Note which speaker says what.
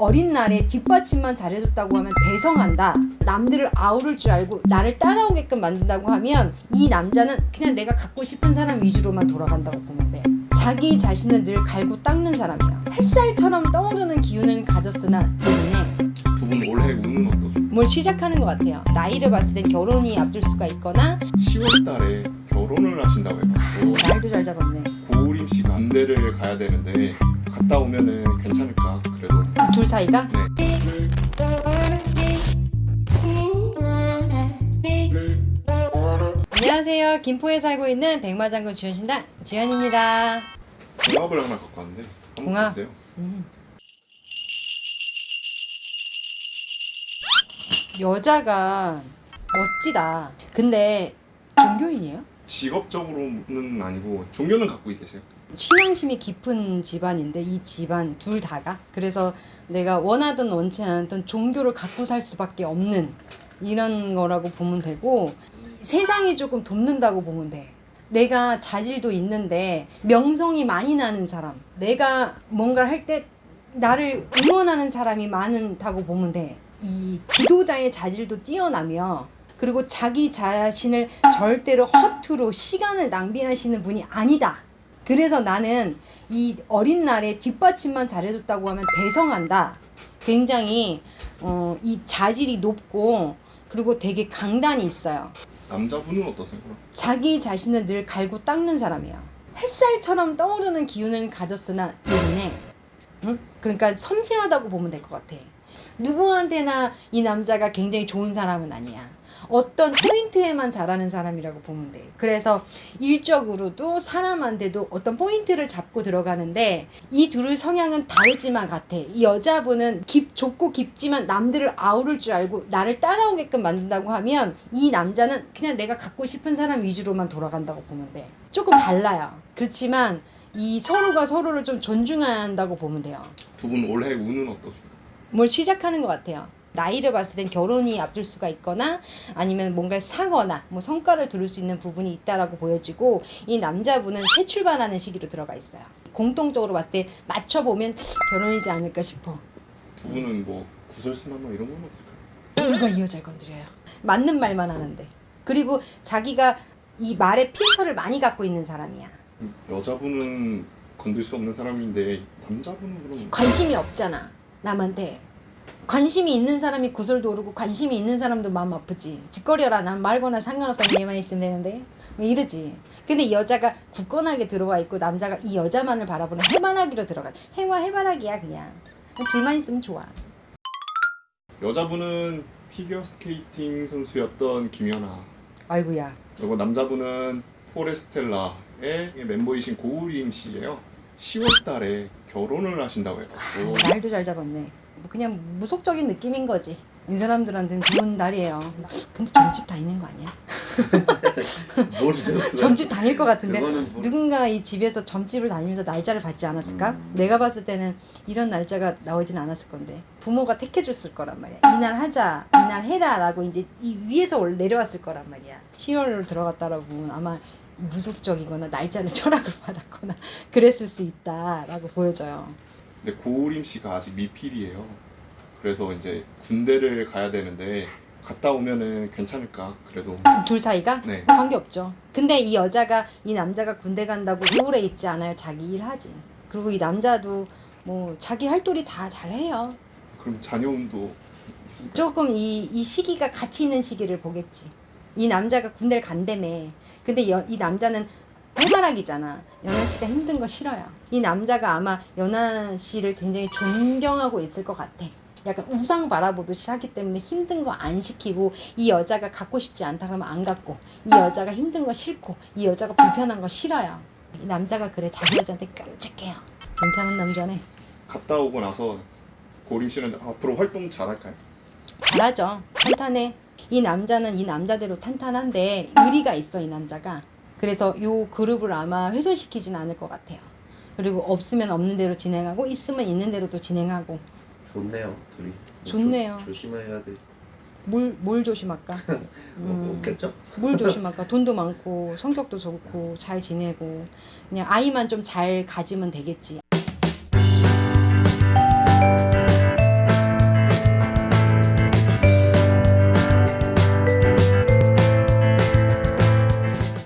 Speaker 1: 어린 날에 뒷받침만 잘해줬다고 하면 대성한다. 남들을 아우를 줄 알고 나를 따라오게끔 만든다고 하면 이 남자는 그냥 내가 갖고 싶은 사람 위주로만 돌아간다고 보면 돼. 자기 자신을 늘 갈고 닦는 사람이야. 햇살처럼 떠오르는 기운을 가졌으나 때문에
Speaker 2: 두분 올해 운은 어떠세요?
Speaker 1: 뭘 시작하는 것 같아요. 나이를 봤을 땐 결혼이 앞둘 수가 있거나
Speaker 2: 10월 달에 결혼을 하신다고 해가지고
Speaker 1: 날도 잘 잡았네.
Speaker 2: 고우림 씨가 군대를 가야 되는데 갔다 오면은
Speaker 1: 둘 사이가
Speaker 2: 네
Speaker 1: 안녕하세요. 김포에 살고 있는 백마장군 주현신당 주현입니다.
Speaker 2: 궁합을 하나 갖고 왔는데? 보세요
Speaker 1: 음. 여자가 멋지다. 근데 종교인이에요?
Speaker 2: 직업적으로는 아니고 종교는 갖고 계세요
Speaker 1: 신앙심이 깊은 집안인데 이 집안 둘 다가 그래서 내가 원하든 원치 않든 종교를 갖고 살 수밖에 없는 이런 거라고 보면 되고 세상이 조금 돕는다고 보면 돼. 내가 자질도 있는데 명성이 많이 나는 사람, 내가 뭔가를 할때 나를 응원하는 사람이 많다고 보면 돼. 이 지도자의 자질도 뛰어나며 그리고 자기 자신을 절대로 허투루 시간을 낭비하시는 분이 아니다. 그래서 나는 이 어린 날에 뒷받침만 잘해줬다고 하면 대성한다. 굉장히 어, 이 자질이 높고 그리고 되게 강단이 있어요.
Speaker 2: 남자분은 어떠세요?
Speaker 1: 자기 자신을 늘 갈고 닦는 사람이야. 햇살처럼 떠오르는 기운을 가졌으나 때문에 응? 그러니까 섬세하다고 보면 될 것 같아. 누구한테나 이 남자가 굉장히 좋은 사람은 아니야. 어떤 포인트에만 잘하는 사람이라고 보면 돼. 그래서 일적으로도 사람한테도 어떤 포인트를 잡고 들어가는데 이 둘의 성향은 다르지만 같아. 이 여자분은 깊, 좁고 깊지만 남들을 아우를 줄 알고 나를 따라오게끔 만든다고 하면 이 남자는 그냥 내가 갖고 싶은 사람 위주로만 돌아간다고 보면 돼. 조금 달라요. 그렇지만 이 서로가 서로를 좀 존중한다고 보면 돼요.
Speaker 2: 두 분 올해 운은 어떠세요?
Speaker 1: 뭘 시작하는 것 같아요. 나이를 봤을 땐 결혼이 앞둘 수가 있거나 아니면 뭔가를 사거나 뭐 성과를 두를 수 있는 부분이 있다라고 보여지고 이 남자분은 새 출발하는 시기로 들어가 있어요. 공통적으로 봤을 때 맞춰보면 결혼이지 않을까 싶어.
Speaker 2: 두 분은 뭐 구설수나 뭐 이런 건 없을까요?
Speaker 1: 누가 이 여자를 건드려요? 맞는 말만 하는데. 그리고 자기가 이 말에 필터를 많이 갖고 있는 사람이야.
Speaker 2: 여자분은 건들 수 없는 사람인데 남자분은 그럼
Speaker 1: 관심이 없잖아. 남한테. 관심이 있는 사람이 구설도 오르고 관심이 있는 사람도 마음 아프지. 짓거려라. 난 말거나 상관없다는 얘만 있으면 되는데. 뭐 이러지. 근데 이 여자가 굳건하게 들어와 있고 남자가 이 여자만을 바라보는 해바라기로 들어가. 해와 해바라기야 그냥. 둘만 있으면 좋아.
Speaker 2: 여자분은 피겨 스케이팅 선수였던 김연아
Speaker 1: 아이고야.
Speaker 2: 그리고 남자분은 포레스텔라의 멤버이신 고우림 씨예요 10월 달에 결혼을 하신다고 해가지고
Speaker 1: 날도 잘 잡았네. 뭐 그냥 무속적인 느낌인 거지. 이 사람들한테는 좋은 날이에요. 근데 점집 다니는 거 아니야?
Speaker 3: 모르죠.
Speaker 1: 점집 다닐 것 같은데
Speaker 3: 뭐-
Speaker 1: 누군가 이 집에서 점집을 다니면서 날짜를 받지 않았을까?
Speaker 3: 음.
Speaker 1: 내가 봤을 때는 이런 날짜가 나오진 않았을 건데 부모가 택해줬을 거란 말이야. 이날 하자, 이날 해라라고 이제 이 위에서 올- 내려왔을 거란 말이야. 10월로 들어갔다라고 보면 아마 무속적이거나 날짜를 철학을 받았거나 그랬을 수 있다라고 보여져요.
Speaker 2: 근데 고우림 씨가 아직 미필이에요 그래서 이제 군대를 가야 되는데 갔다 오면은 괜찮을까 그래도
Speaker 1: 둘 사이가
Speaker 2: 네
Speaker 1: 관계 없죠. 근데 이 여자가 이 남자가 군대 간다고 우울해 있지 않아요. 자기 일 하지. 그리고 이 남자도 뭐 자기 할 도리 다 잘해요.
Speaker 2: 그럼 자녀운도 있을까요?
Speaker 1: 조금 이, 이 시기가 같이 있는 시기를 보겠지. 이 남자가 군대를 간다며. 근데 여- 이 남자는 해바라기잖아. 연하 씨가 힘든 거 싫어요. 이 남자가 아마 연하 씨를 굉장히 존경하고 있을 것 같아. 약간 우상 바라보듯이 하기 때문에 힘든 거 안 시키고 이 여자가 갖고 싶지 않다 그러면 안 갖고 이 여자가 힘든 거 싫고 이 여자가 불편한 거 싫어요. 이 남자가 그래 자기 여자한테 끔찍해요. 괜찮은 남자네.
Speaker 2: 갔다 오고 나서 고우림 씨는 앞으로 활동 잘할까요?
Speaker 1: 잘하죠. 탄탄해. 이 남자는 이 남자대로 탄탄한데 의리가 있어 이 남자가. 그래서 요 그룹을 아마 훼손시키진 않을 것 같아요. 그리고 없으면 없는 대로 진행하고 있으면 있는 대로 또 진행하고
Speaker 3: 좋네요 둘이.
Speaker 1: 좋네요.
Speaker 3: 조, 조심해야 돼.
Speaker 1: 뭘, 뭘 조심할까?
Speaker 3: 뭐
Speaker 1: 음,
Speaker 3: 없겠죠?
Speaker 1: 뭘 조심할까? 돈도 많고 성격도 좋고 잘 지내고 그냥 아이만 좀 잘 가지면 되겠지.